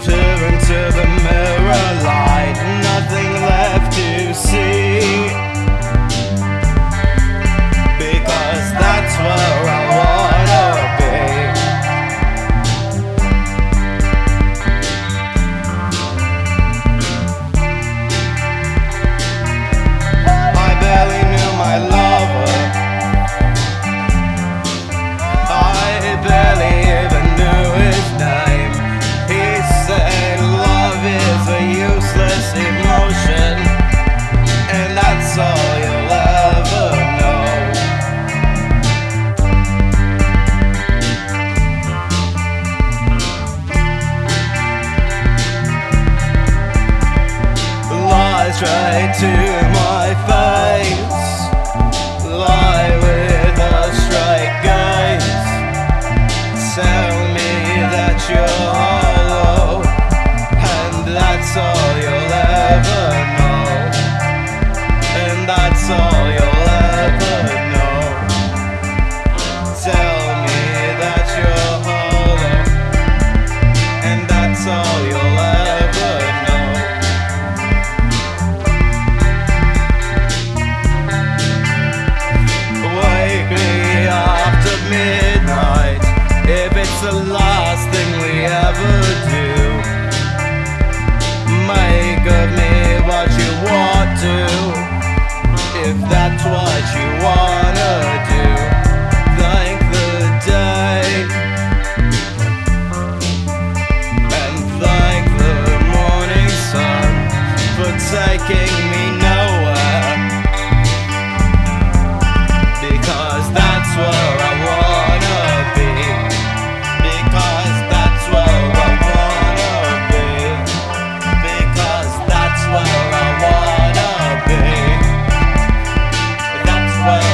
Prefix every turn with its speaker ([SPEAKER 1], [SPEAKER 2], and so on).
[SPEAKER 1] disappear into the mirror light. Nothing left to see. straight to my face. Lie with a straight gaze. Tell me that you're hollow And that's all you'll ever know. And that's all that's what you wanna do. The day. And the morning sun For taking me away.